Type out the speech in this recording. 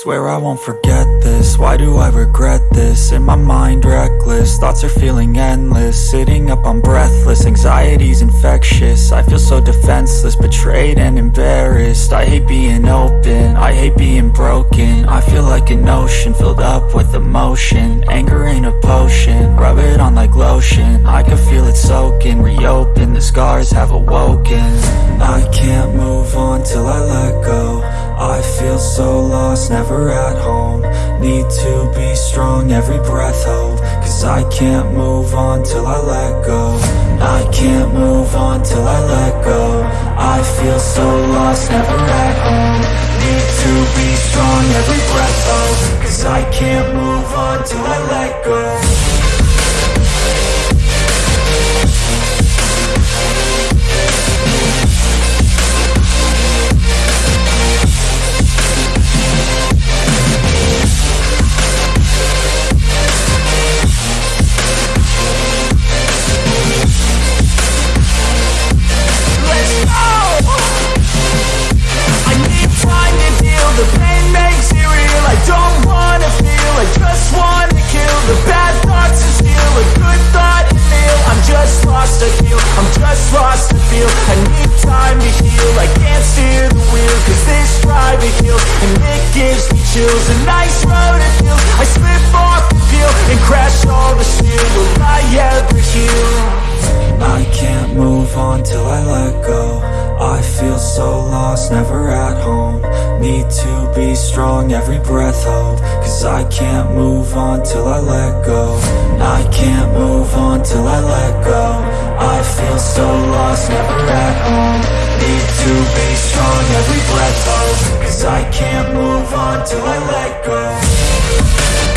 Swear I won't forget this, why do I regret this? In my mind reckless, thoughts are feeling endless. Sitting up I'm breathless, anxiety's infectious. I feel so defenseless, betrayed and embarrassed. I hate being open, I hate being broken. I feel like an ocean, filled up with emotion. Anger ain't a potion, rub it on like lotion. I can feel it soaking, reopen, the scars have awoken. I can't move on till I let so lost, never at home. Need to be strong, every breath hold. Cause I can't move on till I let go. I can't move on till I let go. I feel so lost, never at home. Need to be strong, every breath hold. Cause I can't move on till I let go nice road I slip off the peel And crash all the steel, will I ever heal? I can't move on till I let go. I feel so lost, never at home. Need to be strong, every breath hold. Cause I can't move on till I let go. I can't move on till I let go. I feel so lost, never at home. Need to be strong, every breath hold. Cause I can't on till I let go